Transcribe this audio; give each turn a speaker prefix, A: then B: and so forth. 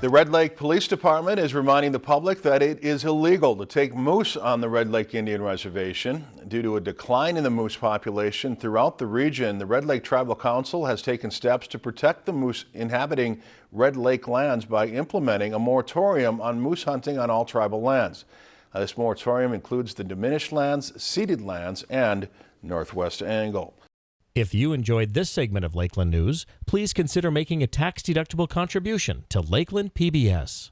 A: The Red Lake Police Department is reminding the public that it is illegal to take moose on the Red Lake Indian Reservation. Due to a decline in the moose population throughout the region, the Red Lake Tribal Council has taken steps to protect the moose inhabiting Red Lake lands by implementing a moratorium on moose hunting on all tribal lands. Uh, this moratorium includes the diminished lands, ceded lands, and Northwest Angle.
B: If you enjoyed this segment of Lakeland News, please consider making a tax-deductible contribution to Lakeland PBS.